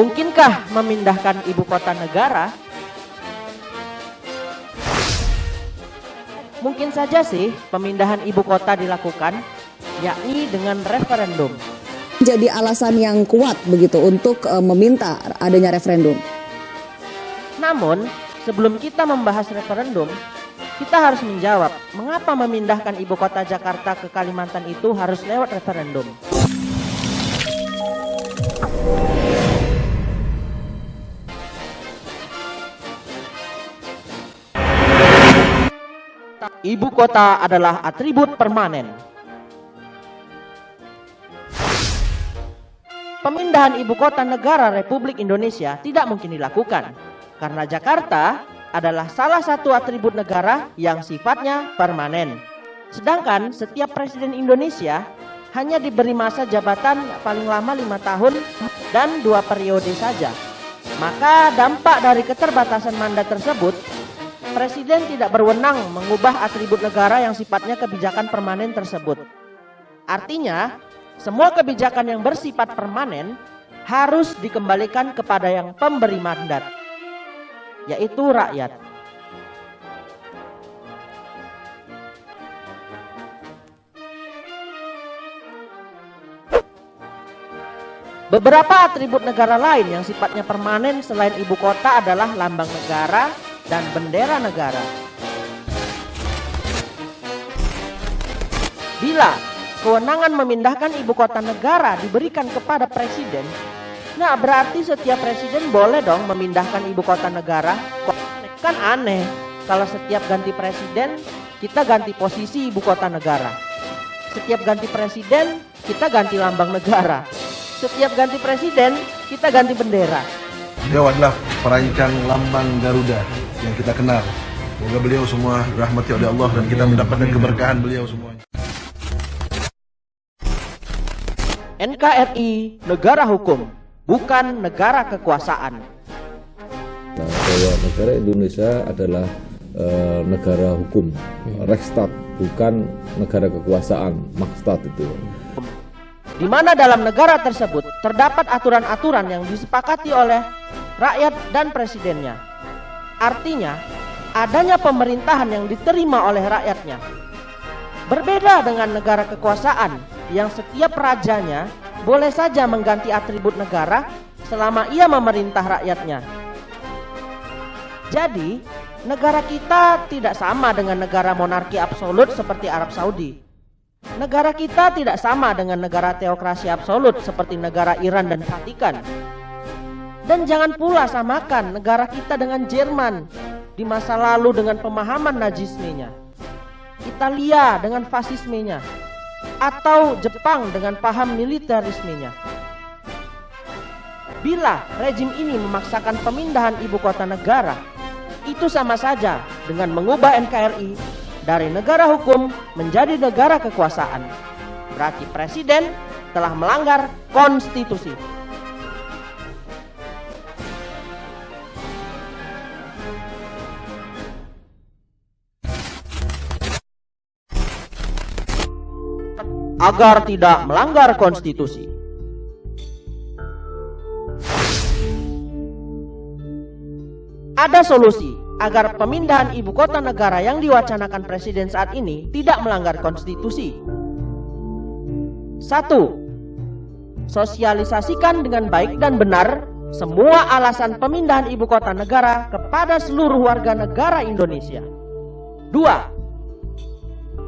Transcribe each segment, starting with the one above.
Mungkinkah memindahkan ibu kota negara? Mungkin saja sih pemindahan ibu kota dilakukan, yakni dengan referendum. Jadi alasan yang kuat begitu untuk uh, meminta adanya referendum. Namun, sebelum kita membahas referendum, kita harus menjawab mengapa memindahkan ibu kota Jakarta ke Kalimantan itu harus lewat referendum. Ibu kota adalah atribut permanen. Pemindahan ibu kota negara Republik Indonesia tidak mungkin dilakukan karena Jakarta adalah salah satu atribut negara yang sifatnya permanen. Sedangkan setiap presiden Indonesia hanya diberi masa jabatan paling lama lima tahun dan dua periode saja. Maka dampak dari keterbatasan mandat tersebut Presiden tidak berwenang mengubah atribut negara yang sifatnya kebijakan permanen tersebut. Artinya, semua kebijakan yang bersifat permanen harus dikembalikan kepada yang pemberi mandat, yaitu rakyat. Beberapa atribut negara lain yang sifatnya permanen selain ibu kota adalah lambang negara, dan bendera negara. Bila kewenangan memindahkan ibu kota negara diberikan kepada presiden, nah berarti setiap presiden boleh dong memindahkan ibu kota negara. Kan aneh kalau setiap ganti presiden kita ganti posisi ibu kota negara. Setiap ganti presiden kita ganti lambang negara. Setiap ganti presiden kita ganti bendera. Adalah perancang lambang Garuda yang kita kenal. Semoga beliau semua rahmati oleh Allah dan kita mendapatkan keberkahan beliau semuanya. NKRI negara hukum, bukan negara kekuasaan. Nah, bahwa negara Indonesia adalah e, negara hukum, Rechtsstaat, bukan negara kekuasaan, Makstat itu. Di mana dalam negara tersebut terdapat aturan-aturan yang disepakati oleh rakyat dan presidennya Artinya, adanya pemerintahan yang diterima oleh rakyatnya. Berbeda dengan negara kekuasaan yang setiap rajanya boleh saja mengganti atribut negara selama ia memerintah rakyatnya. Jadi, negara kita tidak sama dengan negara monarki absolut seperti Arab Saudi. Negara kita tidak sama dengan negara teokrasi absolut seperti negara Iran dan Vatikan. Dan jangan pula samakan negara kita dengan Jerman di masa lalu dengan pemahaman najismenya. Italia dengan fasismenya. Atau Jepang dengan paham militerismenya. Bila rejim ini memaksakan pemindahan ibu kota negara, itu sama saja dengan mengubah NKRI dari negara hukum menjadi negara kekuasaan. Berarti presiden telah melanggar konstitusi. Agar tidak melanggar konstitusi. Ada solusi agar pemindahan ibu kota negara yang diwacanakan presiden saat ini tidak melanggar konstitusi. Satu, sosialisasikan dengan baik dan benar semua alasan pemindahan ibu kota negara kepada seluruh warga negara Indonesia. Dua,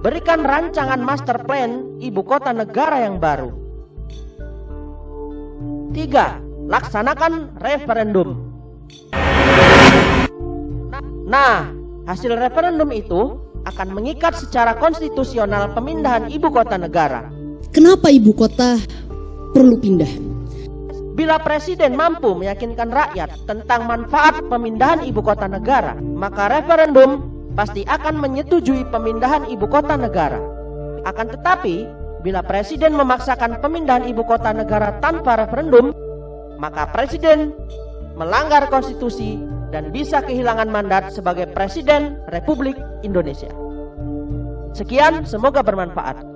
Berikan rancangan master plan ibu kota negara yang baru. Tiga, laksanakan referendum. Nah, hasil referendum itu akan mengikat secara konstitusional pemindahan ibu kota negara. Kenapa ibu kota perlu pindah? Bila presiden mampu meyakinkan rakyat tentang manfaat pemindahan ibu kota negara, maka referendum pasti akan menyetujui pemindahan ibu kota negara. Akan tetapi, bila presiden memaksakan pemindahan ibu kota negara tanpa referendum, maka presiden melanggar konstitusi dan bisa kehilangan mandat sebagai presiden Republik Indonesia. Sekian, semoga bermanfaat.